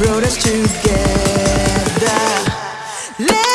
brought us together. Let